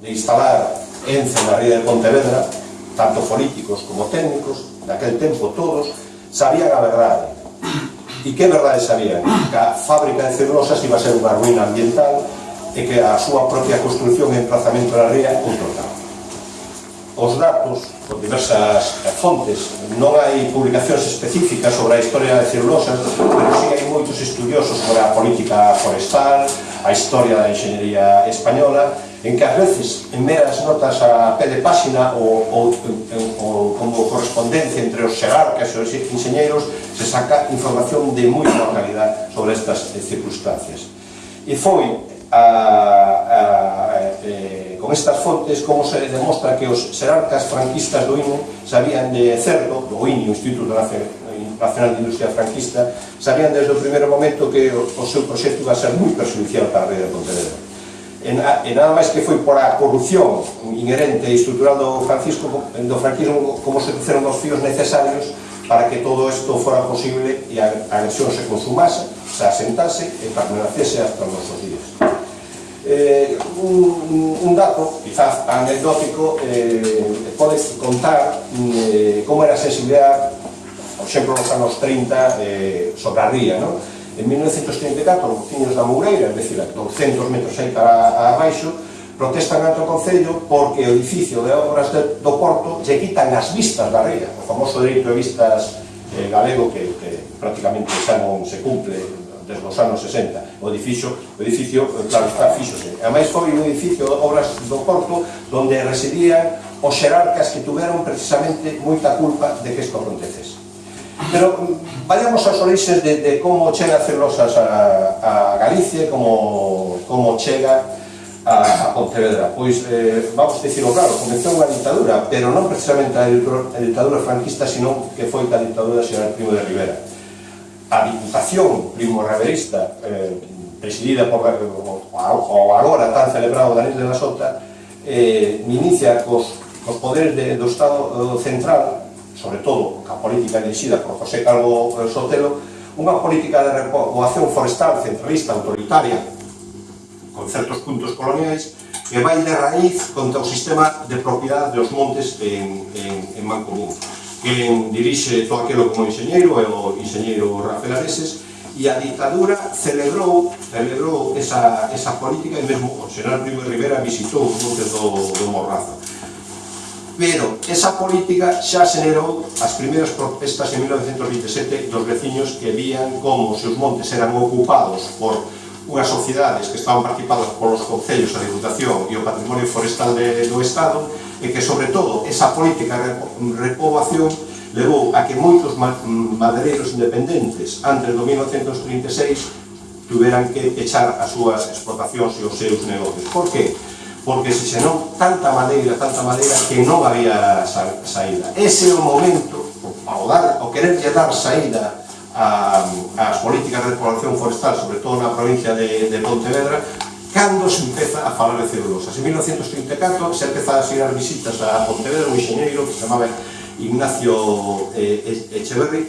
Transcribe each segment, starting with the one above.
de instalar Ence na ría de Pontevedra, tanto políticos como técnicos, daquel tempo todos, sabían a verdade. E que verdade sabían? Que a fábrica de celulosas iba a ser unha ruína ambiental e que a súa propia construcción e emplazamento na ría un total. Os datos, con diversas fontes, non hai publicacións específicas sobre a historia de celulosas, pero sí hai moitos estudiosos sobre a política forestal, a historia da enxeñería española, en que ás veces en meras notas a pé de páxina ou, ou, ou como correspondencia entre os xerarcas e os enxeñeiros se saca información de moi boa calidad sobre estas eh, circunstancias. E foi a, a, eh, eh, con estas fontes como se demostra que os xerarcas franquistas do INE sabían de certo do INE, o Instituto Nacional de Industria Franquista sabían desde o primeiro momento que o, o seu proxecto iba a ser moi perjudicial para a rede de Pontevedra e, e nada máis que foi por a corrupción inherente e estrutural do, Francisco, do franquismo como se puseron os fíos necesarios para que todo isto fora posible e a, agresión se consumase, se asentase e permanecese hasta os nosos días. Eh, un, un dato, quizás anecdótico, eh, pode contar eh, como era a sensibilidade, por exemplo, nos anos 30, eh, sobre a ría, non? En 1934, os veciños da Moureira, é dicir, 200 metros aí para abaixo, protestan ante o Concello porque o edificio de obras de, do Porto lle quitan as vistas da ría, o famoso dereito de vistas eh, galego que, que prácticamente xa non se cumple desde os anos 60. O edificio, o edificio eh, claro, está fixose. E máis foi un edificio de obras do Porto onde residían os xerarcas que tuveron precisamente moita culpa de que isto acontecese. Pero mm, vayamos ás orixes de, de como chega a celosas a, a Galicia, como, como chega a, a Pontevedra. Pois, eh, vamos dicirlo claro, comezou unha dictadura, pero non precisamente a, ditadura dictadura franquista, sino que foi a dictadura xeral Primo de Rivera. A Diputación Primo Reverista, eh, presidida por o, o agora tan celebrado Daniel de la Sota, eh, inicia cos, cos poderes de, do Estado eh, Central sobre todo a política dirixida por José Calvo eh, Sotelo, unha política de repoboación forestal centralista autoritaria con certos puntos coloniais que vai de raíz contra o sistema de propiedade dos montes en, en, en Mancomún. Quen dirixe todo aquilo como enxeñeiro é o enxeñeiro Rafael Areses e a ditadura celebrou, celebrou esa, esa política e mesmo o Senado Primo Rivera visitou os montes do, do Morrazo pero esa política xa xenerou as primeiras protestas en 1927 dos veciños que vían como seus montes eran ocupados por unhas sociedades que estaban participadas polos concellos, a Diputación e o Patrimonio Forestal de, do Estado e que, sobre todo, esa política de repoboación levou a que moitos mm, madereiros independentes antes do 1936 tuveran que echar as súas explotacións e os seus negocios. Por que? porque se xenou tanta madeira, tanta madeira, que non había sa saída. Ese é o momento, ao, dar, ao quererlle dar saída ás políticas de exploración forestal, sobre todo na provincia de, de Pontevedra, cando se empeza a falar de celulosa. En 1934 se empeza a xerar visitas a Pontevedra un enxeñeiro que se chamaba Ignacio eh, Echeverri,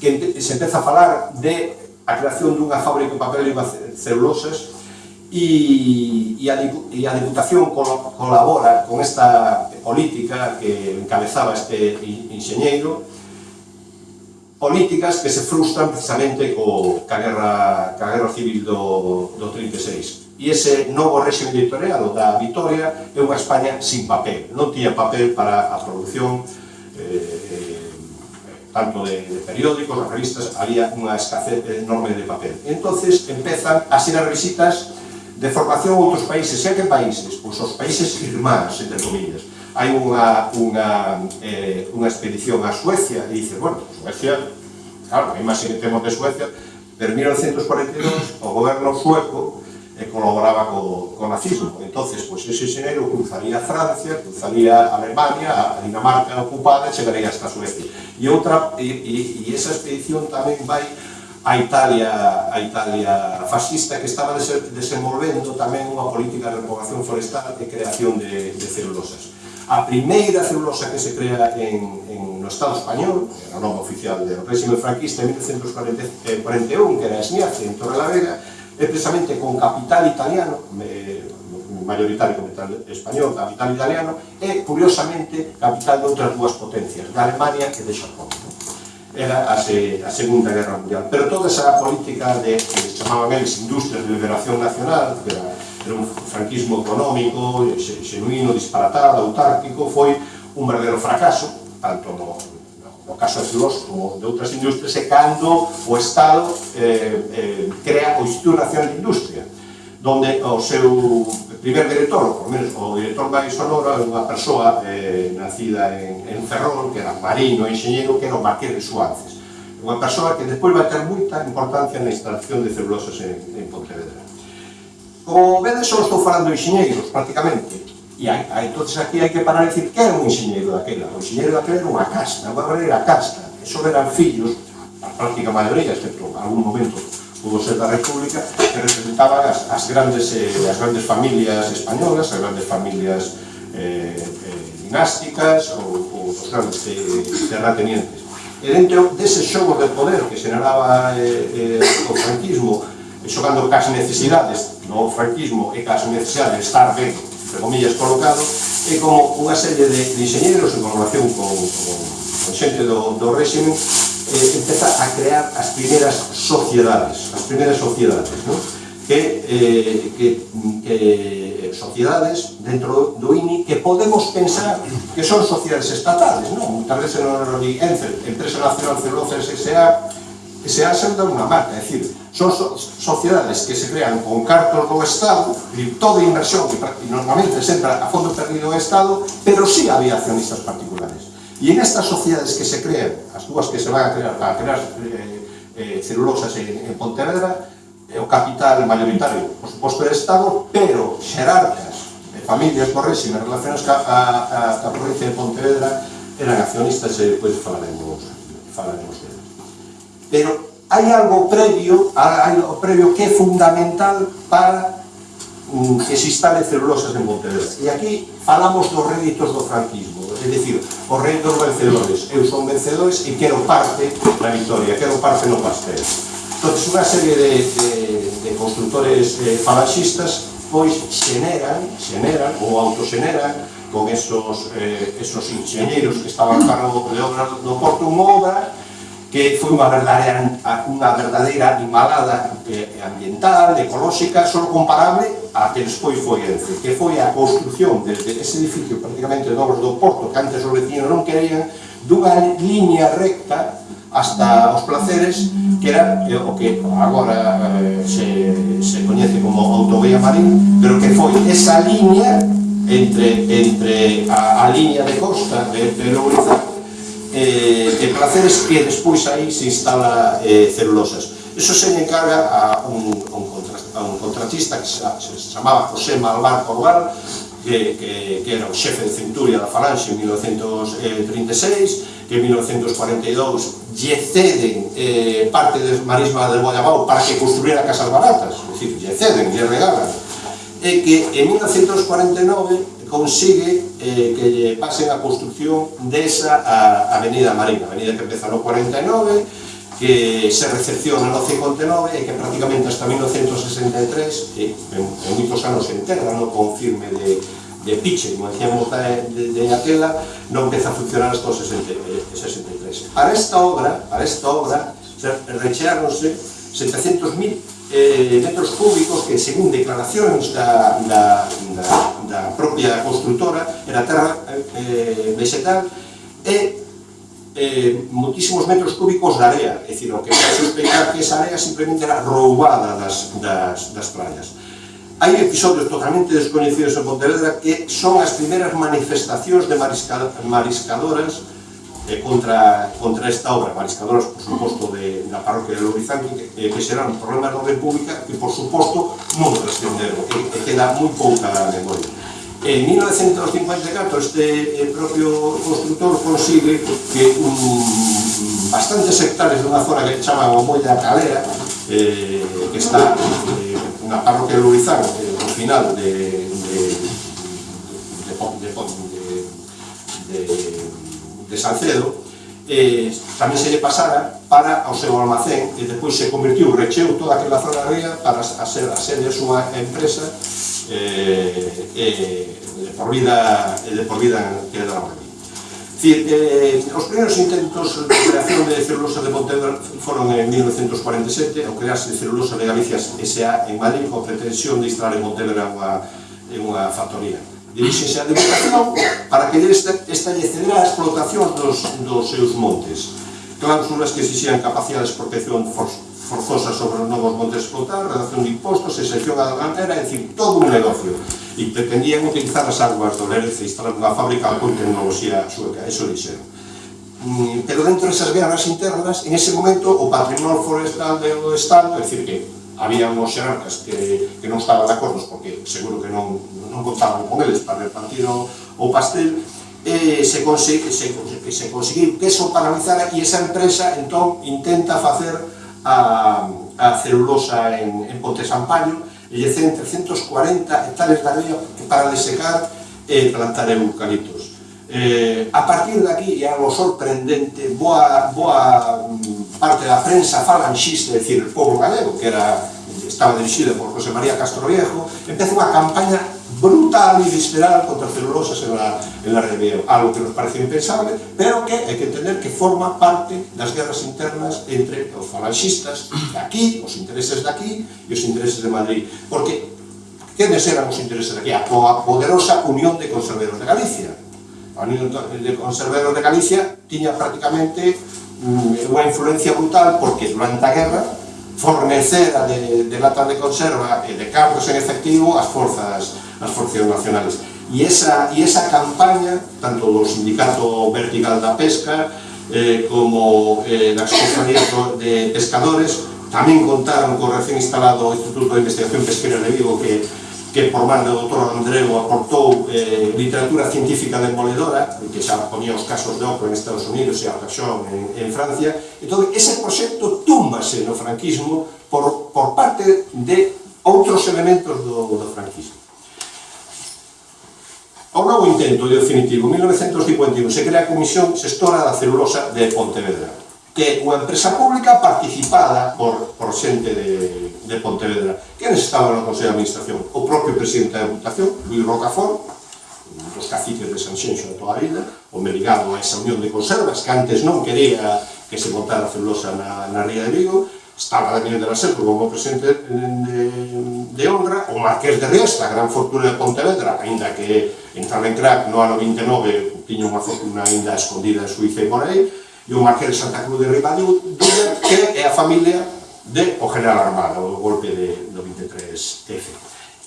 que se empeza a falar de a creación dunha fábrica de papel e celulosas e, e, a, e a Diputación colabora con esta política que encabezaba este enxeñeiro políticas que se frustran precisamente co, ca, guerra, ca guerra civil do, do 36 e ese novo réxime editorial da Vitoria é unha España sin papel non tiña papel para a produción eh, eh tanto de, de periódicos, revistas, había unha escasez enorme de papel. Entonces empezan a ser as visitas De formación outros países, e que países? Pois os países irmáns, entre comillas. Hai unha, unha, eh, unha expedición a Suecia e dice, bueno, Suecia, claro, a que temos de Suecia, pero en 1942 o goberno sueco eh, colaboraba co, co nazismo. entonces pois ese xenero cruzaría Francia, cruzaría Alemania, a Dinamarca ocupada e chegaría hasta Suecia. E outra, e, e, e esa expedición tamén vai a Italia, a Italia fascista que estaba desenvolvendo tamén unha política de repogación forestal e creación de, de celulosas. A primeira celulosa que se crea en, en no Estado español, era o nome oficial do réxime franquista en 1941, eh, que era Esniace, en Torrelavega, é precisamente con capital italiano, eh, maioritario capital español, capital italiano, e, curiosamente, capital de outras dúas potencias, da Alemania e de Xapón era a, se, a Segunda Guerra Mundial. Pero toda esa política de, que chamaban eles industrias de liberación nacional, que era, era un franquismo económico, xenuino, disparatado, autárquico, foi un verdadero fracaso, tanto no, no caso de Filos como de outras industrias, e cando o Estado eh, eh, crea o Instituto Nacional de Industria, donde o seu primer director, por menos o director máis sonora, é unha persoa eh, nacida en, en Ferrol, que era marino, enxeñero, que era o Marqués de Suárez. Unha persoa que despois vai ter moita importancia na instalación de celulosas en, en Pontevedra. Como vedes, só estou falando de enxeñeiros, prácticamente. E hai, hai, entonces aquí hai que parar e dicir que era un enxeñeiro daquela. O enxeñeiro daquela era unha casta, unha verdadeira casta. Eso eran fillos, a práctica maioría, excepto algún momento pudo ser da República, que representaban as, as, grandes, eh, as grandes familias españolas, as grandes familias eh, eh, dinásticas ou, ou os grandes eh, terratenientes. E dentro dese xogo de poder que generaba eh, eh, o franquismo, eh, xogando cas necesidades do franquismo e cas necesidades de estar ben, entre comillas, colocado, e como unha serie de, de ingenieros en colaboración con, con, con xente do, do régimen eh, empeza a crear as primeiras sociedades, as primeiras sociedades, non? Que, eh, que, que eh, sociedades dentro do INI que podemos pensar que son sociedades estatales, non? Muitas veces non di Enfer, Empresa Nacional Celulosa S.A., S.A. se dá unha marca, é dicir, son so sociedades que se crean con cartos do Estado, e toda inversión que normalmente sempre a fondo perdido do Estado, pero sí había accionistas particulares. E en estas sociedades que se crean, as dúas que se van a crear, para crear eh, eh, celulosas en, en Pontevedra, eh, o capital mayoritario, por suposto, é Estado, pero xerarcas de familias por régimen relacionadas ca, a, a, a provincia de Pontevedra eran accionistas e depois falaremos, falaremos deles. Pero hai algo previo, hai algo previo que é fundamental para um, que se instale celulosas en Pontevedra. E aquí falamos dos réditos do franquismo outros. É dicir, reis dos vencedores. Eu son vencedores e quero parte na victoria, quero parte no pastel. Entón, unha serie de, de, de constructores eh, falanxistas pois xeneran, xeneran ou autoxeneran con esos, eh, esos ingenieros que estaban cargo de obras do Porto unha obra que foi unha verdadeira, unha verdadeira animalada eh, ambiental, ecolóxica, só comparable a que despois foi Ence, que foi a construción desde ese edificio prácticamente de obras do Porto, que antes os vecinos non querían, dunha liña recta hasta os placeres, que era eh, o que agora eh, se, se coñece como autovía marín, pero que foi esa liña entre, entre a, a liña de costa de, de Lourizá eh, e placeres que despois aí se instala eh, celulosas. Eso se encarga a un, un a un contratista que se, se chamaba José Malvar Corval que, que, que era o xefe de Centuria da Falange en 1936 que en 1942 lle ceden eh, parte de Marisma del Guayabao para que construíra casas baratas é dicir, lle ceden, lle regalan e que en 1949 consigue eh, que lle pasen a construcción desa a, avenida Marina, avenida que empeza no 49 que se recepciona no 59 e que prácticamente hasta 1963, que en, en moitos anos enterra, no con firme de, de piche, como decíamos da, de, de aquela, non empeza a funcionar hasta o 60, 63. Para esta obra, para esta obra, se 700.000 eh, metros cúbicos que, según declaracións da, da, da, da propia constructora, era terra eh, eh vegetal, e eh, moitísimos metros cúbicos de area, é dicir, o que vai sospeitar que esa area simplemente era roubada das, das, das playas. Hai episodios totalmente desconhecidos en Pontevedra que son as primeiras manifestacións de marisca, mariscadoras eh, contra, contra esta obra, mariscadoras, por suposto, de, da parroquia de Lourizán, que, eh, que serán problemas de República que, por suposto, non trascenderon, que, que queda moi pouca memoria. En 1954 este eh, propio constructor consigue que um, bastantes hectares dunha zona que chaman o Moi da Calera, eh, que está eh, na parroquia de Lurizán, eh, no final de, de, de, de, de, de, de Salcedo, eh, tamén se lle pasara para ao seu almacén e depois se convertiu recheu toda aquela zona ría para a ser a sede a súa empresa eh, eh, de por vida, eh, de por vida quedaron aquí. Decir, eh, os primeiros intentos de creación de celulosa de Pontevedra foron en 1947 ao crearse de celulosa de Galicia S.A. en Madrid con pretensión de instalar en Pontevedra unha, en unha factoría. Dirixense a deputación para que esta, esta cederá a explotación dos, dos seus montes. Cláusulas que exixían capacidades de protección forzosa sobre os novos montes explotar, redacción de impostos, excepción a ganera, é dicir, todo un negocio. E pretendían utilizar as águas do Lérez e instalar unha fábrica con tecnoloxía sueca, eso dixeron. Mm, pero dentro desas guerras internas, en ese momento, o patrimonio forestal do Estado, é dicir, que había uns xerarcas que, que non estaban de acordos porque seguro que non, non contaban con eles para repartir o, o pastel e se, consegue, se, se conseguiu que eso paralizara e esa empresa entón intenta facer a, a celulosa en, en Ponte Sampaño e lle ceden 340 hectáreas de arrella para desecar e plantar eucaliptos. Eh, a partir de aquí, é algo sorprendente, boa, boa mm, parte da prensa falanxista, é dicir, o povo galego, que era, estaba dirixido por José María Castro Viejo, empeza unha campaña brutal y visceral contra celulosas en la, en la reveo, algo que nos parece impensable, pero que hai que entender que forma parte das guerras internas entre os falanxistas de aquí, os intereses de aquí e os intereses de Madrid, porque quenes eran os intereses de aquí? A poderosa Unión de Conserveros de Galicia. A Unión de Conserveros de Galicia tiña prácticamente mm, unha influencia brutal porque durante a guerra fornecera de, de latas de conserva e de cargos en efectivo as forzas as forcións nacionales. E esa, e esa campaña, tanto do Sindicato Vertical da Pesca, eh, como eh, das compañías de pescadores, tamén contaron co recén instalado Instituto de Investigación Pesquera de Vigo que, que por mando do doutor Andreu aportou eh, literatura científica demoledora, que xa ponía os casos de Ocro en Estados Unidos e Alcaxón en, en Francia, entón ese proxecto túmbase no franquismo por, por parte de outros elementos do, do franquismo. A un novo intento e definitivo, 1951, se crea a Comisión Sextora da Celulosa de Pontevedra, que é unha empresa pública participada por, por xente de, de Pontevedra. Quenes estaban no Consello de Administración? O propio presidente da Deputación, Luis Rocafort, un dos caciques de Sanxenxo de toda a vida, home ligado a esa unión de conservas, que antes non quería que se montara a celulosa na, na Ría de Vigo, estaba Daniel de la Ser como presidente mm, de, de Honra, o Marqués de Riesta, gran fortuna de Pontevedra, ainda que en crack no ano 29 tiña unha fortuna ainda escondida en Suiza e por aí, e o Marqués de Santa Cruz de Ribadumia, que é a familia de o general Armada, o golpe de, do 23F.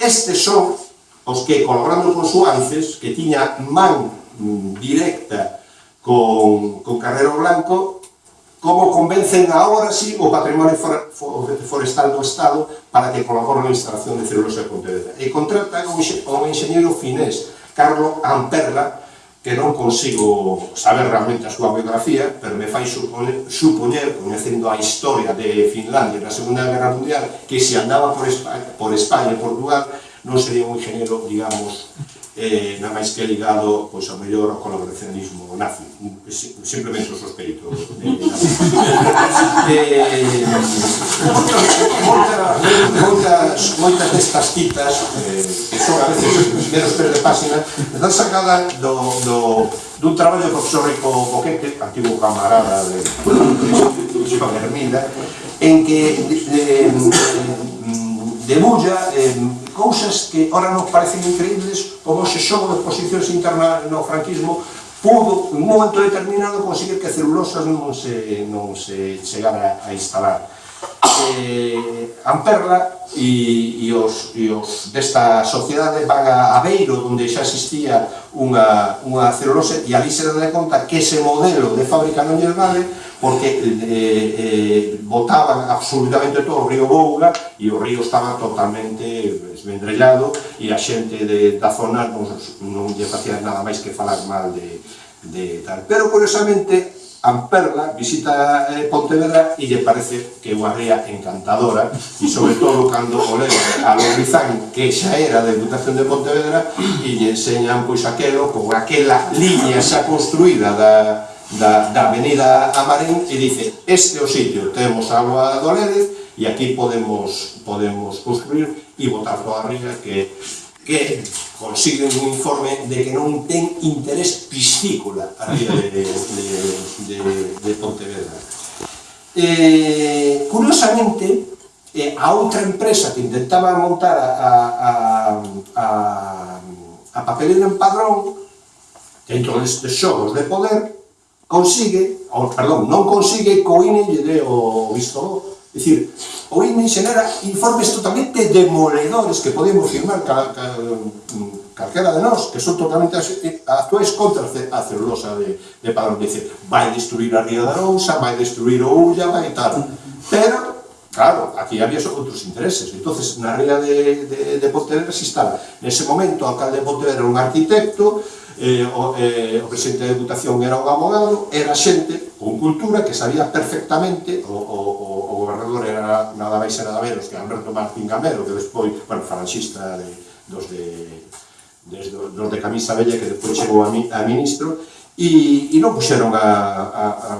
Estes son os que, colaborando con Suances, que tiña man mm, directa con, con Carrero Blanco, como convencen agora sí o patrimonio forestal do Estado para que colabore na instalación de celulosa de Pontevedra. E contrata o un enxeñero finés, Carlo Amperla, que non consigo saber realmente a súa biografía, pero me fai supoñer, suponer conhecendo a historia de Finlandia na Segunda Guerra Mundial, que se andaba por España, por España e Portugal, non sería un enxeñero, digamos, eh, nada máis que ligado pois, ao mellor ao colaboracionismo nazi. Simplemente o sospeito de eh, eh moitas, moitas destas citas eh, que son a veces meros pés de página están sacadas do, do, dun traballo do profesor Rico Boquete antigo camarada de, de, de Hermida en que de, de, de, debulla eh, cousas que ora nos parecen increíbles, como ese xogo de posicións interna no franquismo, pudo, en un momento determinado, conseguir que celulosas non se, non se chegara a instalar eh, Amperla e, e, os, e os desta sociedade van a Aveiro, onde xa existía unha, unha celulose, e ali se dan conta que ese modelo de fábrica non lle vale, porque eh, eh, botaban absolutamente todo o río Bouga e o río estaba totalmente esvendrellado e a xente de, da zona non, non lle facía nada máis que falar mal de, de tal. Pero, curiosamente, Amperla visita eh, Pontevedra e lle parece que é unha ría encantadora e sobre todo cando o leva a Lorizán que xa era da Diputación de Pontevedra e lle enseñan pois aquelo con aquela liña xa construída da, da, da avenida Amarén e dice, este é o sitio, temos agua do Lérez e aquí podemos, podemos construir e botar toda a ría que que consiguen un informe de que non ten interés piscícola a ría de, de, de, de Pontevedra. Eh, curiosamente, eh, a outra empresa que intentaba montar a, a, a, a papelera en padrón dentro destes xogos de poder consigue, ou, perdón, non consigue que INE lle dé o visto É dicir, oí me xenera informes totalmente demoledores que podemos firmar cal, cal, calquera de nós, que son totalmente eh, actuais contra a celulosa de, de padrón. Dice, vai destruir a Ría da Rousa, vai destruir o Ulla, vai tal. Pero, Claro, aquí había outros intereses. entonces na ría de, de, de Pontevedra se instala. Nese momento, o alcalde de Pontevedra era un arquitecto, eh, o, eh, o presidente da Deputación era un abogado, era xente con cultura que sabía perfectamente o, o, Salvador era nada máis e nada menos que Alberto Martín Gamero, que despois, bueno, falanxista de, dos de, desde, dos de camisa bella que despois chegou a, mi, a ministro e, e non puxeron a, a, a,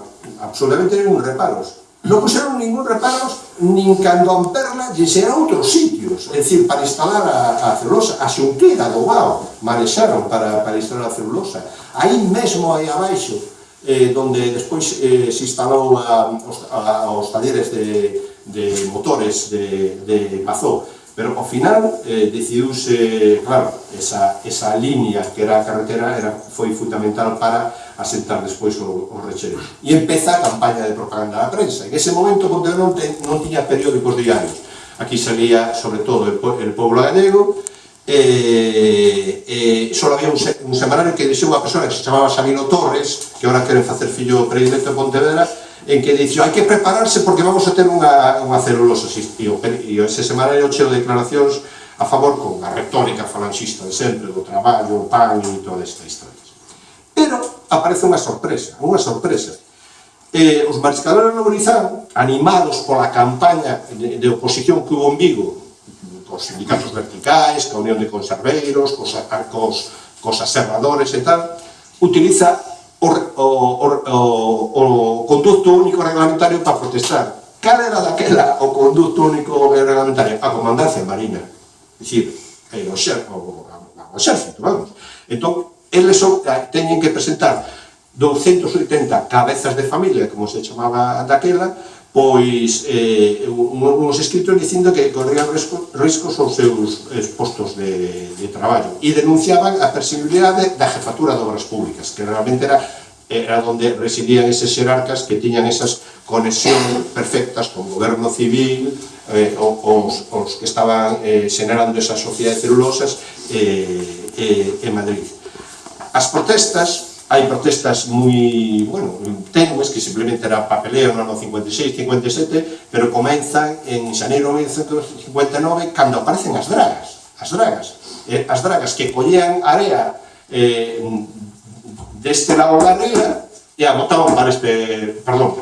absolutamente ningún reparos. Non puxeron ningún reparos nin cando a Amperla lles a outros sitios. É dicir, para instalar a, a celulosa a xunquera do Bao marexaron para, para instalar a celulosa. Aí mesmo aí abaixo eh, donde despois eh, se instalou a, a, os talleres de, de motores de, de Mazó. Pero ao final eh, decidiuse, claro, esa, esa línea que era a carretera era, foi fundamental para asentar despois o, o rechero. E empeza a campaña de propaganda da prensa. En ese momento Pontevedra non, te, non tiña periódicos diarios. Aquí salía, sobre todo, el, el Pueblo Gallego, eh, eh, eh só había un, un semanario que deixou unha persona que se chamaba Sabino Torres, que ahora queren facer fillo predilecto de Pontevedra, en que dixo, hai que prepararse porque vamos a ter unha, unha celulosa. E, e ese semanario cheo de declaracións a favor con a retórica falangista de sempre, do traballo, o pan e toda esta historia. Pero aparece unha sorpresa, unha sorpresa. Eh, os mariscadores de animados pola campaña de, de oposición que hubo en Vigo cos sindicatos verticais, ca Unión de Conserveiros, cos, cos, cos aserradores e tal, utiliza o, o, o, o conducto único reglamentario para protestar. Cal era daquela o conducto único reglamentario? A comandancia marina. Dicir, o, xer, o, o, o xérfito, vamos. Entón, eles son, teñen que presentar 280 cabezas de familia, como se chamaba daquela, pois eh, uns escritos dicindo que corrían riscos, riscos os seus postos de, de traballo e denunciaban a persibilidade da jefatura de obras públicas, que realmente era era onde residían eses xerarcas que tiñan esas conexión perfectas con o goberno civil, eh, ou os, os que estaban eh, xenerando esas sociedades celulosas eh, eh, en Madrid. As protestas hai protestas moi, bueno, tenues, que simplemente era papeleo no ano 56, 57, pero comenzan en xaneiro de 1959, cando aparecen as dragas, as dragas, eh, as dragas que collean area eh, deste lado da ría e a botaban para este, perdón,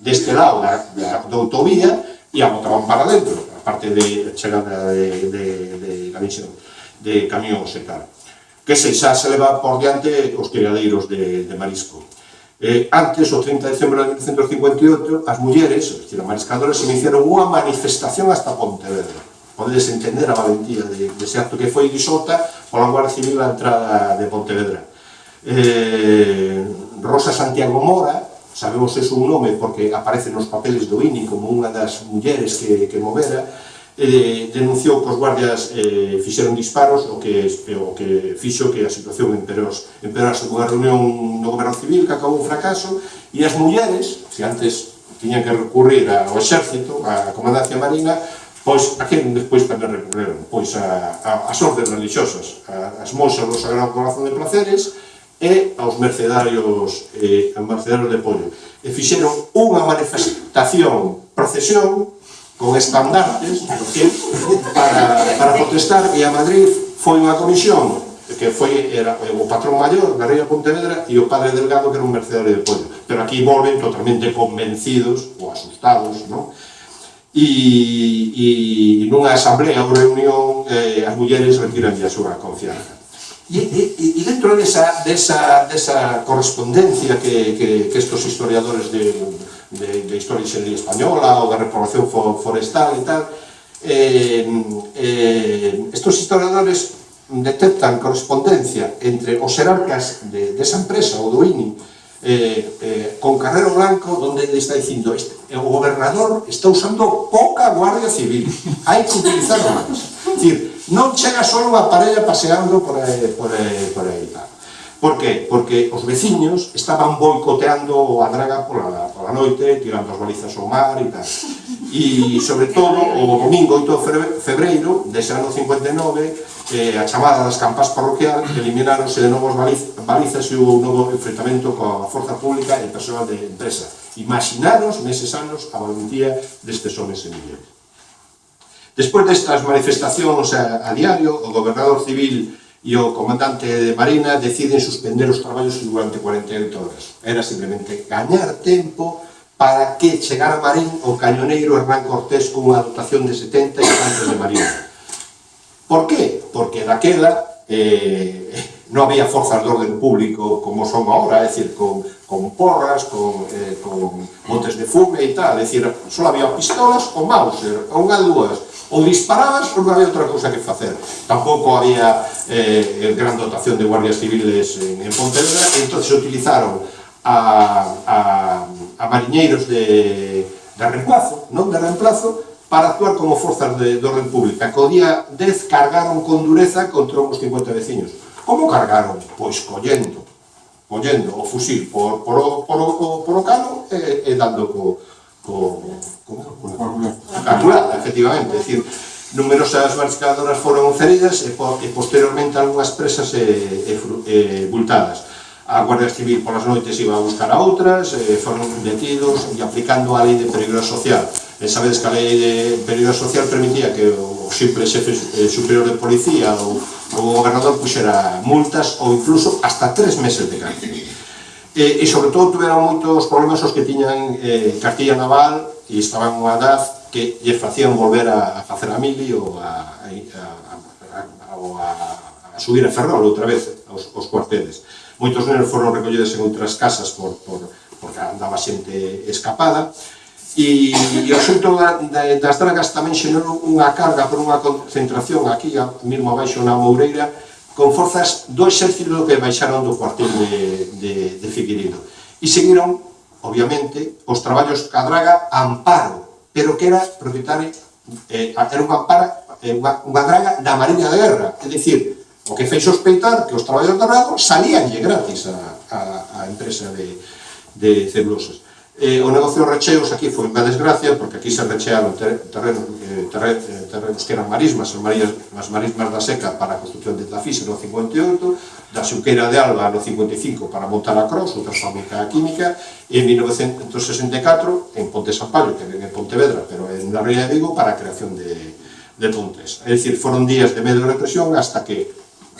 deste lado da, da, da autovía e a botaban para dentro, a parte de chegada de, de, de, de, de camións e tal que se xa se leva por diante os criadeiros de, de marisco. Eh, antes, o 30 de dezembro de 1958, as mulleres, os decir, mariscadoras, iniciaron unha manifestación hasta Pontevedra. Podedes entender a valentía de, de de acto que foi disolta pola Guardia Civil a entrada de Pontevedra. Eh, Rosa Santiago Mora, sabemos ese un nome porque aparece nos papeles do INI como unha das mulleres que, que movera, eh, denunciou que os guardias eh, fixeron disparos o que, o que fixo que a situación empeorase con a reunión no goberno civil que acabou un fracaso e as mulleres, que antes tiñan que recurrir ao exército, á comandancia marina, pois a quen despois tamén recurreron? Pois a, a, as ordes religiosas, a, as monxas do Sagrado Corazón de Placeres e aos mercedarios, eh, aos mercedarios de pollo. E fixeron unha manifestación, procesión, con estandartes, decir, para, para protestar, e a Madrid foi unha comisión que foi era o patrón maior da Ría Pontevedra e o padre Delgado que era un mercedario de pollo. Pero aquí volven totalmente convencidos ou asustados, no? E, e nunha asamblea ou reunión eh, as mulleres retiran a súa confianza. E, e, e dentro desa, desa, desa correspondencia que, que, que estos historiadores de de, de Historia Xeldía Española ou da Reprovación Forestal e tal, eh, eh, estos historiadores detectan correspondencia entre os xerarcas de, desa empresa ou do INI eh, eh, con Carrero Blanco onde le está dicindo este, eh, o gobernador está usando pouca guardia civil hai que utilizar máis dicir, non chega só unha parella paseando por aí, por aí, por aí tal. Por que? Porque os veciños estaban boicoteando a draga pola, pola noite, tirando as balizas ao mar e tal. E, sobre todo, o domingo 8 de febreiro, dese ano 59, eh, a chamada das campas parroquial, elimináronse de novos baliz, balizas e un novo enfrentamento coa forza pública e persoal de empresa. Imaginaros, neses anos, a valentía destes homens en millón. Despois destas manifestacións a, a diario, o gobernador civil e o comandante de Marina deciden suspender os traballos durante 48 horas. Era simplemente gañar tempo para que chegara a Marín o cañoneiro Hernán Cortés con unha dotación de 70 infantes de Marina. Por qué? Porque daquela eh, non había forzas de orden público como son agora, é dicir, con, con porras, con, eh, con botes de fume e tal, é dicir, só había pistolas ou Mauser, ou unha dúas, ou disparabas ou non había outra cousa que facer. Tampouco había eh, gran dotación de guardias civiles en, en Pontevedra, entón se utilizaron a, a, a mariñeiros de, de reemplazo, non de reemplazo, para actuar como forzas de, de orden pública. Co día 10 cargaron con dureza contra uns 50 veciños. Como cargaron? Pois collendo collendo o fusil por, por, por, por, por o cano e, e dando co, co, co, co, co a efectivamente, é dicir, numerosas mariscadoras foron feridas e, po, e posteriormente algunhas presas e, e, e bultadas. A Guardia Civil polas noites iba a buscar a outras, e foron detidos e aplicando a lei de peligro social. E sabedes que a lei de peligro social permitía que o simple xefe eh, superior de policía ou o gobernador puxera multas ou incluso hasta tres meses de cárcel e, e sobre todo tiveron moitos problemas os que tiñan eh, cartilla Naval e estaban unha edad que lle facían volver a, a facer a mili ou a, a, a, a, a, a subir a Ferrol outra vez aos, aos cuarteles. Moitos nenos foron recollidos en outras casas por, por, porque andaba xente escapada e, e o xunto da, da, das dragas tamén xenerou unha carga por unha concentración aquí, a, mesmo abaixo na Moureira con forzas do exército que baixaron do cuartel de, de, de Figueiredo. E seguiron, obviamente, os traballos cadraga draga amparo, pero que era propietario, eh, era unha, ampara, eh, unha, unha draga da Mariña de Guerra, é dicir, o que fei sospeitar que os traballos de Brado salíanlle gratis a, a, a empresa de, de celulosas. Eh, o negocio de recheos aquí foi unha desgracia, porque aquí se rechearon ter, terrenos, eh, terren, eh, terrenos que eran marismas, as, marismas, as marismas da seca para a construcción de Tafís no 58, da Xuqueira de Alba no 55 para montar a Cross, outra fábrica química, e en 1964, en Ponte Sampallo, que ven en Pontevedra, pero en la Ría de Vigo, para a creación de, de Pontes. É dicir, foron días de medo de represión hasta que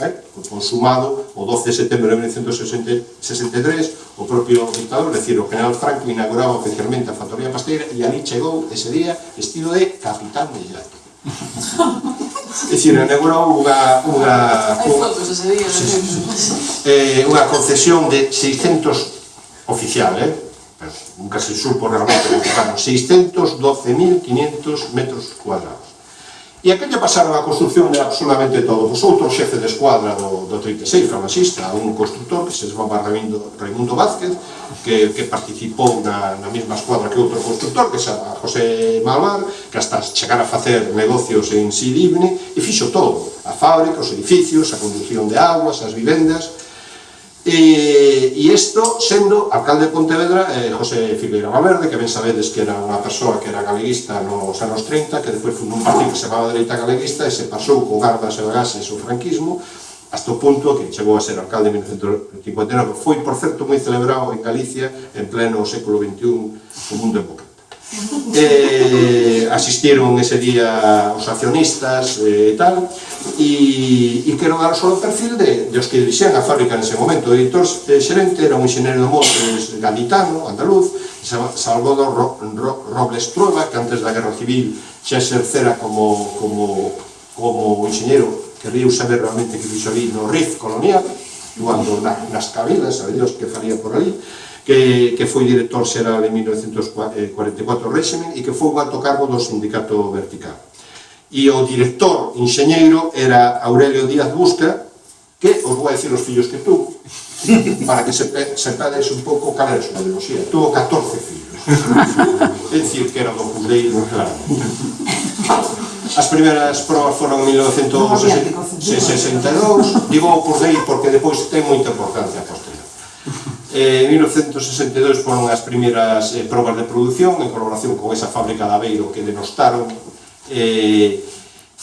eh? consumado o 12 de setembro de 1963 o propio dictador, decir, o general Franco inauguraba oficialmente a factoría pasteira e ali chegou ese día estilo de capitán de Islante é dicir, inaugurou unha unha, unha, eh, unha concesión de 600 oficial, eh? Pero nunca se supo realmente, 612.500 metros cuadrados E a que lle pasaron a construcción de absolutamente todo? Pois outro xefe de escuadra do, do 36, francesista, un constructor que se chamaba Raimundo, Raimundo Vázquez, que, que participou na, na mesma escuadra que outro constructor, que era José Malvar, que hasta chegar a facer negocios en Sidibne, e fixo todo, a fábrica, os edificios, a conducción de aguas, as vivendas, E, e isto sendo alcalde de Pontevedra eh, José Figueira Valverde, que ben sabedes que era unha persoa que era galeguista nos anos 30, que despois fundou un partido que se chamaba Dereita Galeguista e se pasou co gardas e bagases o franquismo, hasta o punto que chegou a ser alcalde en 1959, foi, por certo, moi celebrado en Galicia en pleno século XXI como un demócrata eh, asistiron ese día os accionistas eh, e eh, tal e, e quero dar só o perfil de, de os que dirixían a fábrica nese momento. O editor eh, xerente era un enxeñero de montes gaditano, andaluz Salvador Ro, Ro, Robles Trueba que antes da guerra civil xa exercera como, como, como enxeñero querríeu saber realmente que fixo ali no RIF colonial cuando na, nas cabilas, sabe Dios que faría por ali que, que foi director xeral en 1944 eh, régimen e que foi o alto cargo do sindicato vertical. E o director enxeñeiro era Aurelio Díaz Busca, que os vou a decir os fillos que tú, para que se, sepades un pouco cal era a súa ideoloxía. Tuvo 14 fillos. é dicir, que era do Cudeiro, claro. As primeiras probas foron en 1962, digo o Cudeiro porque depois ten moita importancia posterior. Eh, en 1962 foron as primeiras eh, probas de produción en colaboración con esa fábrica de Aveiro que denostaron eh,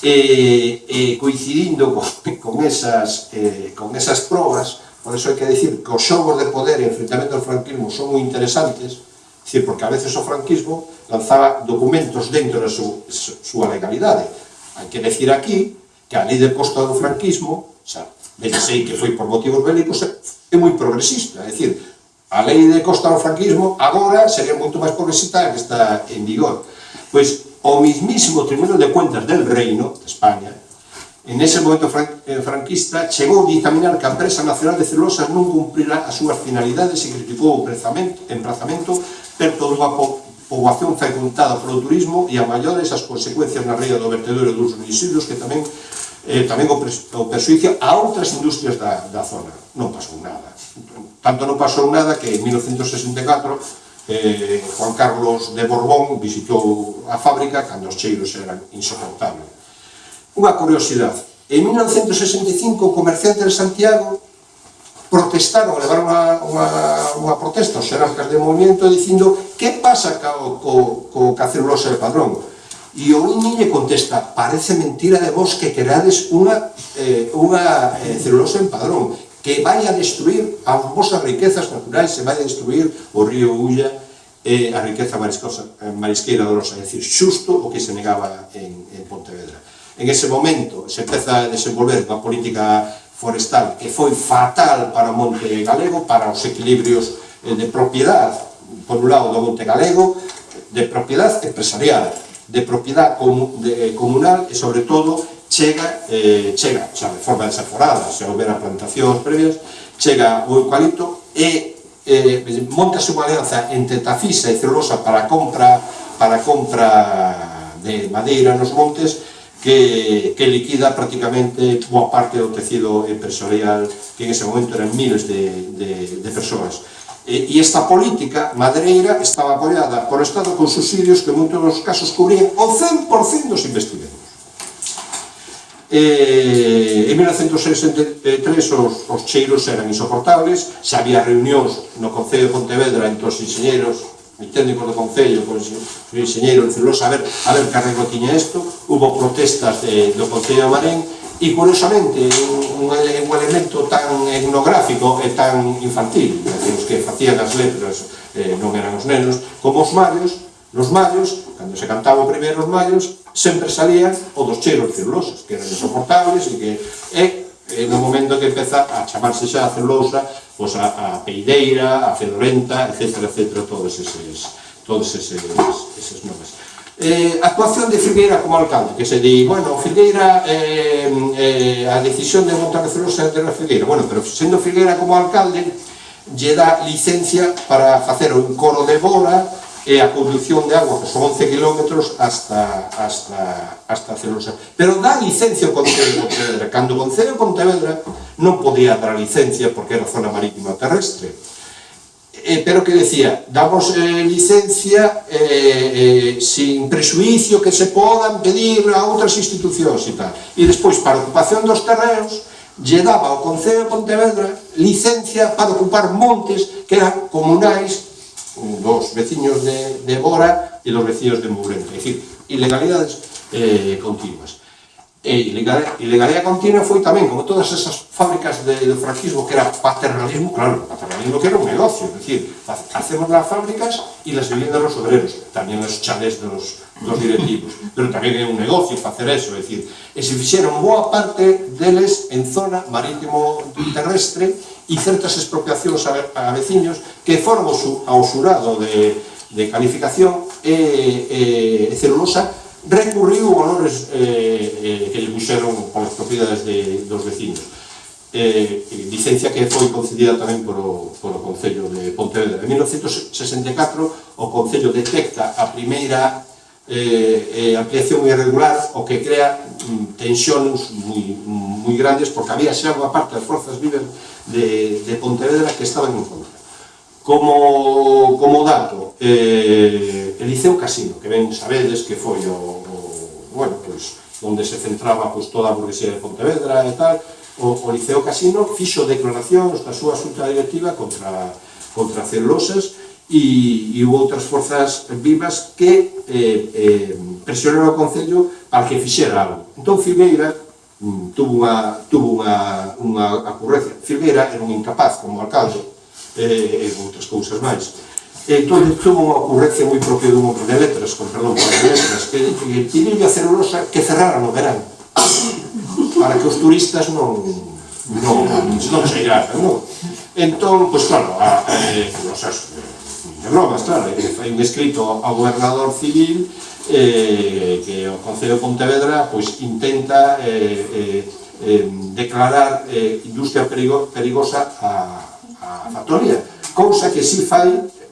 eh, eh, coincidindo con, con, esas, eh, con esas probas. Por eso hai que decir que os xogos de poder e enfrentamento ao franquismo son moi interesantes decir, porque a veces o franquismo lanzaba documentos dentro da súa legalidade. Hai que decir aquí que a lei de costa do franquismo xa, sei que foi por motivos bélicos, é moi progresista, é dicir, a lei de costa do franquismo agora sería moito máis progresista que está en vigor. Pois o mismísimo Tribunal de Cuentas del Reino de España, en ese momento eh, franquista, chegou a dictaminar que a empresa nacional de celulosas non cumprirá as súas finalidades e criticou o emprazamento perto dunha poboación fecundada polo turismo e a maiores as consecuencias na ría do vertedouro dos residuos que tamén eh, tamén o, pres, o persuicio a outras industrias da, da zona. Non pasou nada. Tanto non pasou nada que en 1964 eh, Juan Carlos de Borbón visitou a fábrica cando os cheiros eran insoportables. Unha curiosidade. En 1965, comerciantes de Santiago protestaron, levaron unha, unha, unha protesta aos xerarcas de movimento dicindo que pasa co, co, co cacelulosa de padrón? E o Iñi lle contesta, parece mentira de vos que creades unha, eh, unha eh, celulosa en padrón, que vai a destruir as vosas riquezas naturais, se vai a destruir o río Ulla e eh, a riqueza eh, marisqueira do Rosa, é dicir, xusto o que se negaba en, en Pontevedra. En ese momento se empeza a desenvolver unha política forestal que foi fatal para o monte galego, para os equilibrios eh, de propiedade, por un lado do monte galego, de propiedade empresarial, de propiedade comun, de, eh, comunal e, sobre todo, chega, eh, chega xa de forma desaforada, se houbera plantacións previas, chega o eucalipto e eh, montase unha alianza entre Tafisa e Celulosa para a compra, para a compra de madeira nos montes que, que liquida prácticamente boa parte do tecido empresarial que en ese momento eran miles de, de, de persoas. E, e esta política madreira estaba apoiada por Estado con subsidios que en moitos dos casos cubrían o 100% dos investimentos. Eh, en 1963 os, os cheiros eran insoportables, xa había reunións no Concello de Pontevedra entre os enxeñeros mi técnico do Concello, con o enxeñeiro, a ver, a ver que arreglo tiña isto, hubo protestas de, do Concello de Marén, e curiosamente un, un, un elemento tan etnográfico e tan infantil os que facían as letras eh, non eran os nenos como os mallos nos mallos, cando se cantaba o primeiro os mallos sempre salían o dos cheiros celulosos que eran insoportables e que e, e no momento que empeza a chamarse xa a celulosa pois a, a peideira, a fedorenta, etc, etc, todos eses, todos eses, eses nomes. Eh, actuación de Figueira como alcalde, que se di, bueno, Figueira, eh, eh, a decisión de Montagrecelosa é de Figueira. Bueno, pero sendo Figueira como alcalde, lle dá licencia para facer un coro de bola e a conducción de agua, que son 11 kilómetros hasta, hasta, hasta Celosa. Pero dá licencia o Concello de Pontevedra. Cando o Concello de Pontevedra non podía dar licencia porque era zona marítima terrestre eh, pero que decía, damos eh, licencia eh, eh sin presuicio que se podan pedir a outras institucións e tal. E despois, para ocupación dos terreos, lle daba ao Concello de Pontevedra licencia para ocupar montes que eran comunais dos veciños de, de Bora e dos veciños de Mourente. É dicir, ilegalidades eh, continuas. E ilegalidade continua foi tamén, como todas esas fábricas de, de franquismo, que era paternalismo, claro, paternalismo que era un negocio, é dicir, hacemos las fábricas e las viviendas los obreros, tamén os chalés dos, dos directivos, pero tamén é un negocio facer eso, é dicir, e se fixeron boa parte deles en zona marítimo terrestre e certas expropiacións a, a que foron ao xurado de, de calificación e, e, e celulosa recurriu valores eh, eh, que lle puxeron polas propiedades de, dos vecinos. Eh, licencia que foi concedida tamén polo, polo Concello de Pontevedra. En 1964 o Concello detecta a primeira eh, eh, ampliación irregular o que crea mm, tensións moi, moi grandes porque había xa unha parte das forzas vivas de, de Pontevedra que estaban en contra. Como, como dato, eh, Eliseo Casino, que ben sabedes que foi o, o bueno, pois, onde se centraba pois, toda a burguesía de Pontevedra e tal, o, o Liceo Casino fixo declaracións da súa xunta directiva contra, contra celulosas e, e houve outras forzas vivas que eh, eh, presionaron o Concello para que fixera algo. Entón Figueira mm, tuvo unha, tuvo unha, unha acurrencia. Figueira era un incapaz como alcalde eh, e outras cousas máis. E entón, tuvo unha ocurrencia moi propia dun hombre de letras, con perdón, de letras, que, que pediu a celulosa que cerraran o verán, para que os turistas non, non, non chegaran, non? Entón, pois claro, a, a, a, os, as, de bromas, claro, fai un escrito ao gobernador civil eh, que o Concello de Pontevedra pois, intenta eh, eh, declarar eh, industria perigo, perigosa a, a factoría, cousa que si fai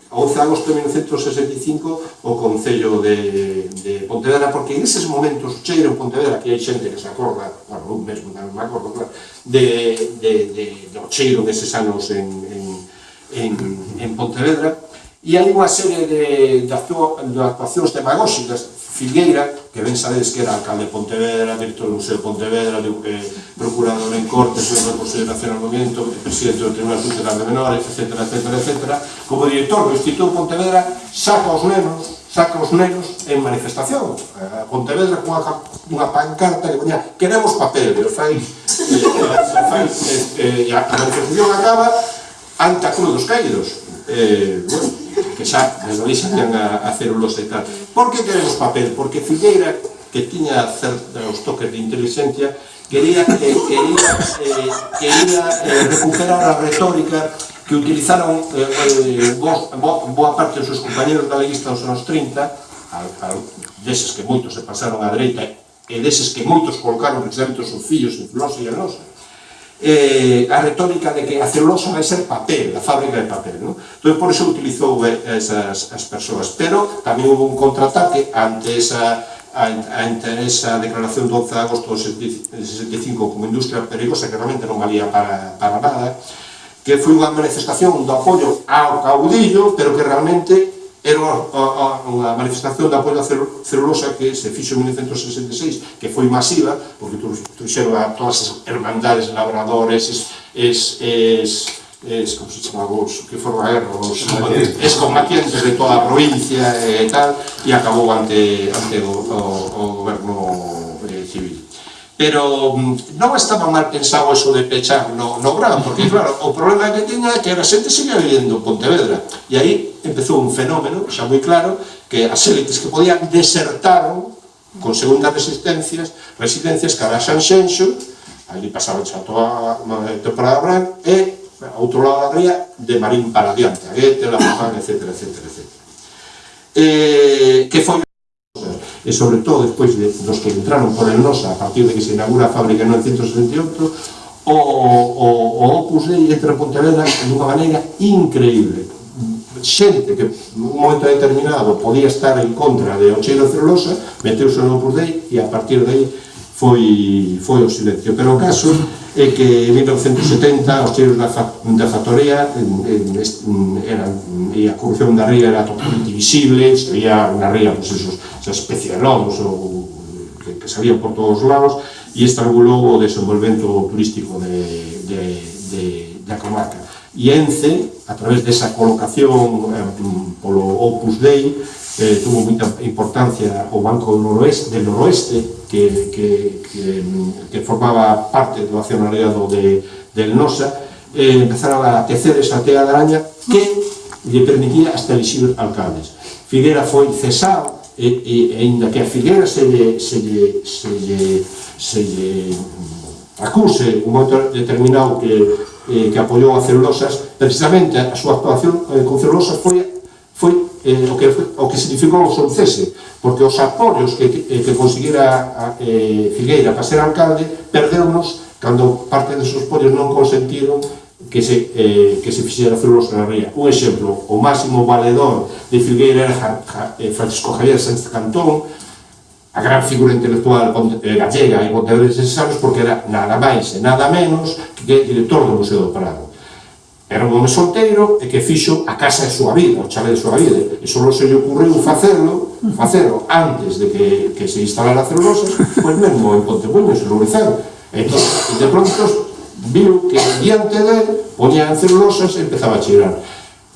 11 de agosto de 1965 o Concello de, de Pontevedra, porque en eses momentos cheiro en Pontevedra, que hai xente que se acorda, bueno, un mesmo non me acordo, claro, de, de, de, do cheiro deses anos en, en, en, en Pontevedra, E hai unha serie de, de, actuación, de actuacións demagóxicas. Figueira, que ben sabedes que era alcalde de Pontevedra, director do Museo de Pontevedra, de, eh, procurador en Cortes, do Consello Nacional do Movimento, presidente do Tribunal Social de Menores, etc, etc, etc. Como director do Instituto Pontevedra, saca os nenos, saca os nenos en manifestación. A Pontevedra cunha, unha pancarta que poña queremos papel, e fai, Eh, fai, e, eh, a manifestación acaba ante a Cruz dos Caídos eh, bueno, que xa desde ali xa a, a celulosa e tal. Por que queremos papel? Porque Figueira, que tiña certos toques de inteligencia, quería, eh, quería, eh, quería eh, recuperar a retórica que utilizaron eh, eh, boa, boa parte dos seus compañeros galeguistas dos anos 30, a, a, deses que moitos se pasaron á dereita, e deses que moitos colocaron precisamente os seus fillos en Filosa e a nosa, eh, a retórica de que a celulosa vai ser papel, a fábrica de papel. ¿no? Entón, por iso utilizou eh, esas as persoas. Pero tamén houve un contraataque ante esa ante esa declaración do 11 de agosto de 75 como industria perigosa que realmente non valía para, para nada que foi unha manifestación do apoio ao caudillo pero que realmente era unha, unha manifestación de apoio á celulosa que se fixo en 1966, que foi masiva, porque trouxeron a todas as hermandades, labradores, es, es, es, es como se chama vos, que foron a guerra, os combatientes de toda a provincia e tal, e acabou ante, ante o, o, o goberno pero mm, non estaba mal pensado eso de pechar no, no Gran, porque claro, o problema que tiña é que a xente seguía vivendo en Pontevedra, e aí empezou un fenómeno, xa moi claro, que as élites que podían desertaron con segundas resistencias, residencias cara a Xenxo, ali pasaron xa toda a temporada Gran, e a outro lado da ría, de Marín para adiante, Aguete, La Moján, etc, etc, etc. Eh, que foi e sobre todo despois de, dos que entraron por el NOSA a partir de que se inaugura a fábrica en 1968 o, o, o Opus Dei entra en Pontevedra dunha maneira increíble. Xente que un momento determinado podía estar en contra de Ocheiro Celulosa meteuse no Opus Dei e a partir de aí foi, foi o silencio. Pero o caso é que en 1970 os cheiros da, fa, da factoría en, en, eran, e a corrupción da ría era totalmente visible, se había na ría pues, esos, esa especie de lodos ou, que, que salían por todos os lados e estrangulou o desenvolvemento turístico de, de, de, da comarca. E ENCE, a través desa colocación eh, polo Opus Dei, eh, tuvo mucha importancia o Banco do Noroeste, del Noroeste, que, que, que, que formaba parte do accionariado de, del NOSA, eh, empezaron a tecer esa tea de araña que lle permitía hasta elixir alcaldes. Figuera foi cesado e, e, e ainda que a Figuera se lle, se lle, se lle, se lle acuse un momento determinado que, eh, que apoiou a Celulosas, precisamente a súa actuación eh, con Celulosas foi foi eh, o, que, o que significou o seu cese, porque os apoios que, que, eh, que conseguira a, eh, Figueira para ser alcalde perdeunos cando parte desos apoios non consentiron que se, eh, que se fixera celulosa na ría. Un exemplo, o máximo valedor de Figueira era ja, ja, eh, Francisco Javier Sánchez Cantón, a gran figura intelectual eh, gallega e pontevedrese anos, porque era nada máis e nada menos que director do Museo do Prado Era un home solteiro e que fixo a casa de súa vida, o chalé de súa vida. E só se lle ocurriu facerlo, facerlo antes de que, que se instalara celulosas, pois mesmo en Pontebuño, se Lourizán. E, entón, e de pronto viu que diante del poñían celulosas e empezaba a chirar.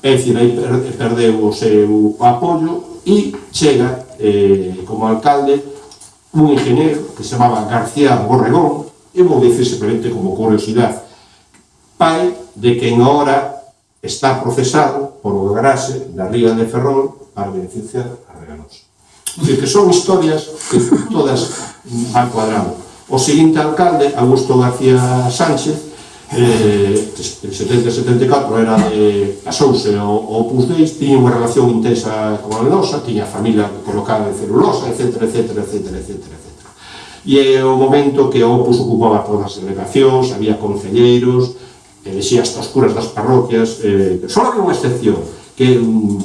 É dicir, aí perdeu o seu apoio e chega eh, como alcalde un ingeniero que se chamaba García Borregón, e vou dicir simplemente como curiosidade, pai de que en hora está procesado por o grase da ría de Ferrol para beneficiar a Reganosa. Dicir, que son historias que todas van cuadrando. O seguinte alcalde, Augusto García Sánchez, eh, 70-74 era de casouse o Opus Dei, tiña unha relación intensa con a Losa, tiña familia colocada en celulosa, etc, etc, etc, etc, etc. E é o momento que o Opus ocupaba todas as delegacións, había concelleiros, Eh, que vexía hasta os curas das parroquias, eh, só había unha excepción, que un,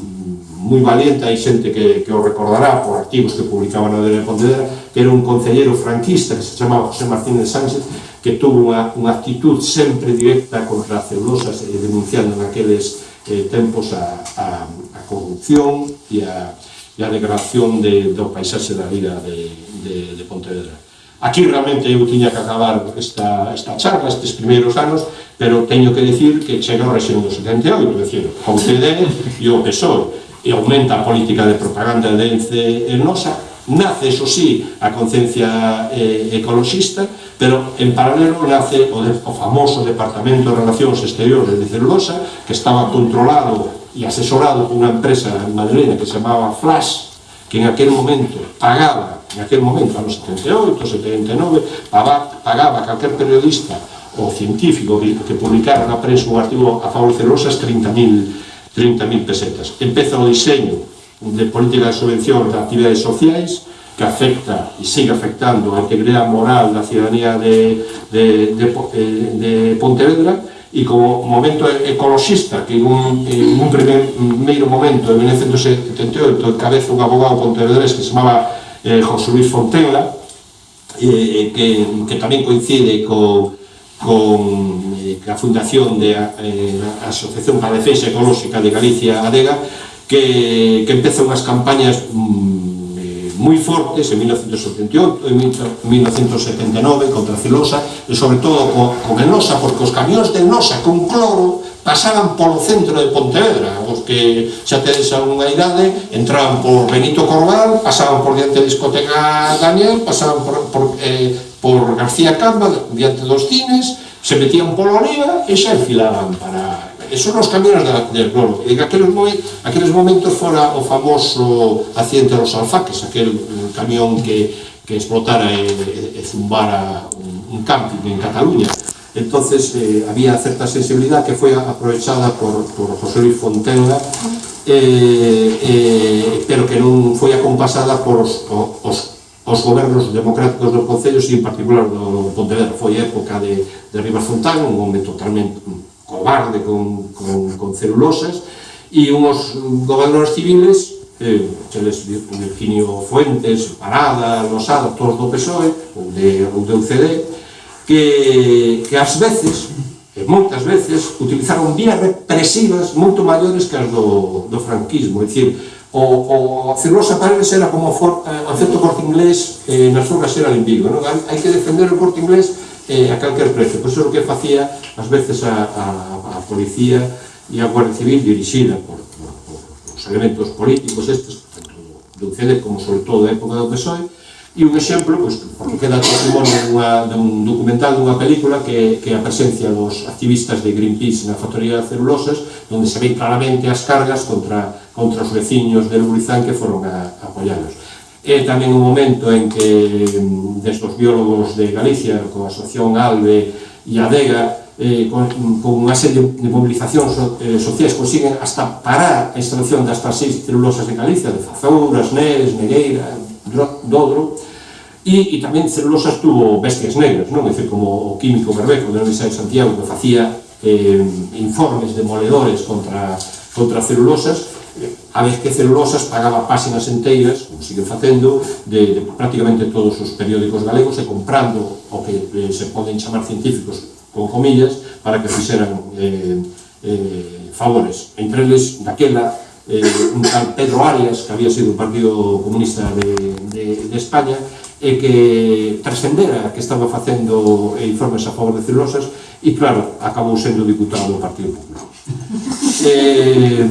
moi valiente, hai xente que, que o recordará por artigos que publicaban a de Pontevedra, que era un concellero franquista que se chamaba José Martínez Sánchez, que tuvo unha, unha actitud sempre directa contra as ceulosas, eh, denunciando naqueles eh, tempos a, a, a corrupción e a, e a degradación de, do paisaxe da vida de, de, de Pontevedra. Aquí realmente eu tiña que acabar esta, esta charla, estes primeiros anos, pero teño que dicir que chega ao rexión do 78, dicir, a UCD e o PSOE, e aumenta a política de propaganda de Ence en Nosa, nace, eso sí, a conciencia eh, ecologista, pero en paralelo nace o, de, o famoso Departamento de Relacións Exteriores de Celulosa, que estaba controlado e asesorado por unha empresa en Madrid que se chamaba Flash, que en aquel momento pagaba, en aquel momento, anos 78, 79, pagaba, pagaba a calquer periodista o científico que, que publicara na prensa un artigo a favor de celulosas 30.000 30 pesetas. Empeza o diseño de política de subvención de actividades sociais que afecta e sigue afectando a integridade moral da ciudadanía de, de, de, eh, de Pontevedra e como momento ecologista que en un, en un primer, primeiro momento en 1978 encabeza un abogado pontevedrés que se chamaba eh, José Luis Fontela eh, eh que, que tamén coincide con con eh, a Fundación de eh, a Asociación para a Defensa Ecolóxica de Galicia Adega que, que empeza unhas campañas mm, eh, moi fortes en 1978 e 1979 contra a celosa e sobre todo con, con Enosa porque os camións de Enosa con cloro pasaban polo centro de Pontevedra. Os que xa tedes a unha idade entraban por Benito Corbal pasaban por diante da discoteca Daniel pasaban por, por eh, por García Camba diante dos cines, se metían polo leva e xa enfilaban para... Esos son os caminos da, del globo. En aqueles, aqueles momentos fora o famoso accidente dos alfaques, aquel camión que, que explotara e, e, e zumbara un, un camping en Cataluña. Entonces eh, había certa sensibilidade que foi aprovechada por, por José Luis Fontenga eh, eh, pero que non foi acompasada por os, os aos gobernos democráticos dos Concellos e en particular do Pontevedra. Foi época de, de Rivas Fontán, un momento totalmente mm, cobarde con, con, con celulosas e unhos mm, gobernadores civiles eh, cheles Virginio Fuentes, Parada, Losada, todos do PSOE ou de, ou de UCD que, que ás veces e moitas veces utilizaron vías represivas moito maiores que as do, do franquismo, é dicir, o, o Filosa Paredes era como for, a, a certo corte inglés eh, nas obras eran en Vigo, non? hai que defender o corte inglés eh, a calquer precio, pois é o que facía ás veces a, a, a policía e a Guardia Civil dirixida por, por, por, os elementos políticos estes, tanto do CD como sobre todo da época do PSOE, e un exemplo, pois, porque queda testimonio dunha, dun documental dunha película que, que a presencia dos activistas de Greenpeace na factoría de celulosas, onde se ve claramente as cargas contra outros veciños de Lurizán que foron a, a apoiarnos. É tamén un momento en que mm, destos biólogos de Galicia, con a asociación Albe e ADEGA, eh, con, mm, con unha serie de mobilizacións so, eh, sociais consiguen hasta parar a instalación das seis celulosas de Galicia, de Zazouras, Neres, Negueira, Dodro, e, e tamén celulosas tuvo bestias negras, non? É dicir, como o químico Berbeco de Universidade de Santiago que facía eh, informes demoledores contra, contra celulosas, a vez que Celulosas pagaba páxinas enteiras, como sigue facendo, de, de prácticamente todos os periódicos galegos e comprando o que eh, se poden chamar científicos con comillas, para que fixeran eh, eh, favores. Entre eles, daquela, eh, un tal Pedro Arias, que había sido un partido comunista de, de, de España, e que trascendera que estaba facendo eh, informes a favor de celulosas e, claro, acabou sendo diputado do Partido Popular. Eh,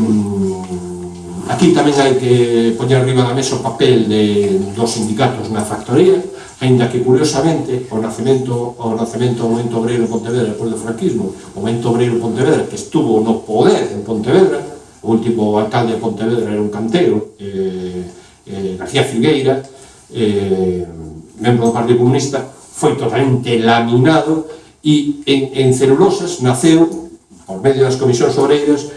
Aquí tamén hai que poñer riba da mesa o papel de, dos sindicatos na factoría, ainda que curiosamente o nacemento, o nacemento do Movimento Obreiro de Pontevedra depois do franquismo, o Movimento Obreiro de Pontevedra que estuvo no poder en Pontevedra, o último alcalde de Pontevedra era un cantero, eh, eh, García Figueira, eh, membro do Partido Comunista, foi totalmente laminado e en, en celulosas naceu, por medio das comisións obreiras,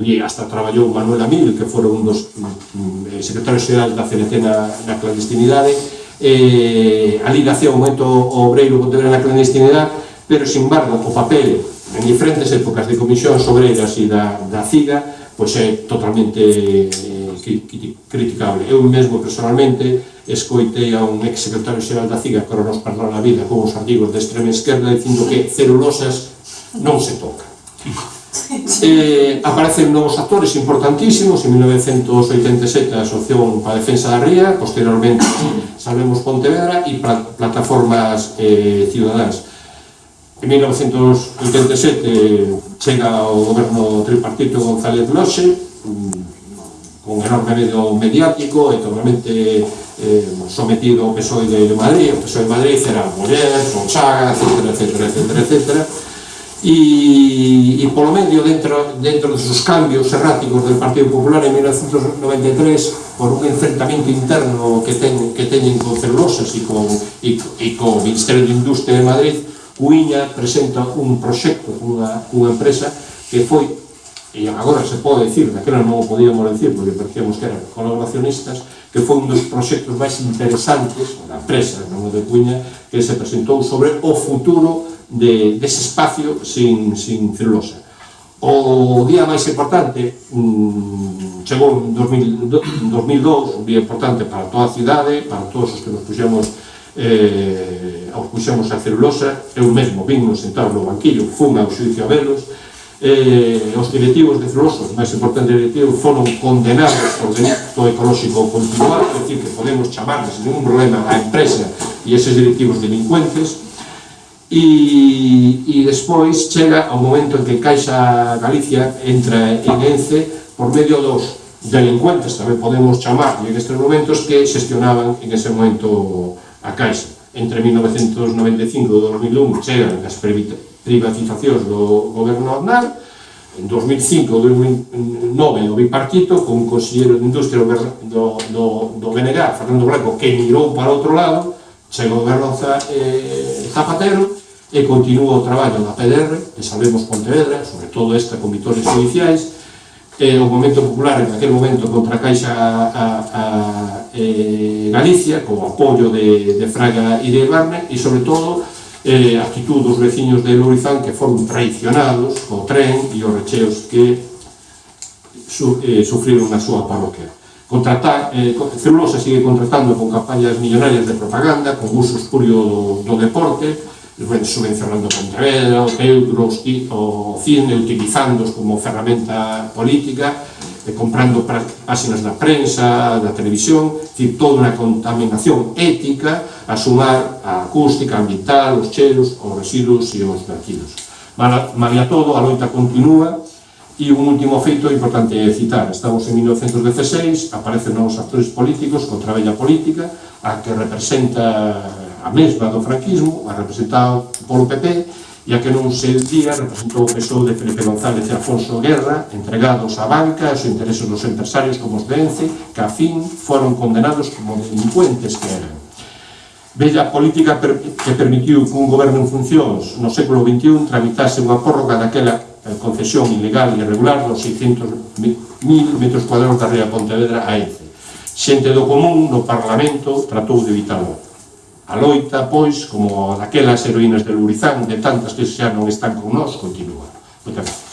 e hasta traballou Manuel Amil, que foi un dos mm, mm secretarios xerais da CNC na, na clandestinidade, eh, ali nacía o momento obreiro contemporáneo na clandestinidade, pero, sin embargo, o papel en diferentes épocas de comisións obreiras e da, da CIGA pois é totalmente eh, criticable. Eu mesmo, personalmente, escoitei a un ex secretario xeral da CIGA que nos parlou na vida con os artigos de extrema esquerda dicindo que celulosas non se toca eh, aparecen novos actores importantísimos. En 1987 a Asociación para a Defensa da Ría posteriormente Salvemos Pontevedra e plataformas eh, Ciudadanas. En 1987 chega o goberno tripartito González Loxe mm, con enorme medio mediático e totalmente eh, sometido ao PSOE de Madrid. O PSOE de Madrid era Muller, Sonchaga, etc, etc, etc, etc, etc e, e polo medio dentro, dentro dos cambios erráticos del Partido Popular en 1993 por un enfrentamento interno que, ten, que teñen con Celulosas e con, e, e con o Ministerio de Industria de Madrid Cuiña presenta un proxecto cunha, unha empresa que foi e agora se pode decir, daquela non o podíamos decir porque parecíamos que eran colaboracionistas que foi un dos proxectos máis interesantes da empresa, non o de Cuiña que se presentou sobre o futuro de, dese espacio sin, sin celulosa. O día máis importante mmm, chegou en 2000, 2002, un día importante para toda a cidade, para todos os que nos puxemos eh, os puxemos a celulosa, eu mesmo vim sentado no banquillo, fun ao xuicio a velos, eh, os directivos de celulosa, os máis importantes directivos, foron condenados por delito ecolóxico continuado, é dicir, que podemos chamar sin ningún problema a empresa e eses directivos delincuentes, e, e despois chega o momento en que Caixa Galicia entra en ENCE por medio dos delincuentes, tamén podemos chamar en estes momentos, que xestionaban en ese momento a Caixa. Entre 1995 e 2001 chegan as privatizacións do goberno Aznar, en 2005 ou 2009 o bipartito con un conselleiro de industria do, do, do BNG, Fernando Blanco, que mirou para outro lado, Chegou Garroza eh, Zapatero e continúa o traballo da PDR, que sabemos Pontevedra, sobre todo esta con vitores judiciais, eh, o Momento Popular en aquel momento contra a Caixa a, a, eh, Galicia, co apoio de, de Fraga e de Barne, e sobre todo eh, actitud dos veciños de Lourizán que foron traicionados co tren e os recheos que su, eh, sufriron na súa parroquia contratar, eh, Celulosa sigue contratando con campañas millonarias de propaganda, con uso espurio do, do deporte, subvencionando Pontevedra, o Teutro, o CINE, utilizándoos como ferramenta política, e comprando páxinas da prensa, da televisión, decir, toda unha contaminación ética a sumar a acústica, ambiental, os cheiros, os residuos e os vertidos. Malia todo, a loita continúa, E un último feito importante citar, estamos en 1916, aparecen novos actores políticos contra a bella política, a que representa a mesma do franquismo, a representado polo PP, e a que non se día representou o PSOE de Felipe González e Afonso Guerra, entregados á banca, aos intereses dos empresarios como os de Ence, que a fin foron condenados como delincuentes que eran. Bella política que permitiu que un goberno en funcións no século XXI tramitase unha prórroga daquela Eh, concesión ilegal e irregular dos 600.000 metros cuadrados da ría Pontevedra a ENCE. Xente do común no Parlamento tratou de evitarlo. A loita, pois, como daquelas heroínas de Lurizán, de tantas que xa non están con nós, continúa. Moitas gracias.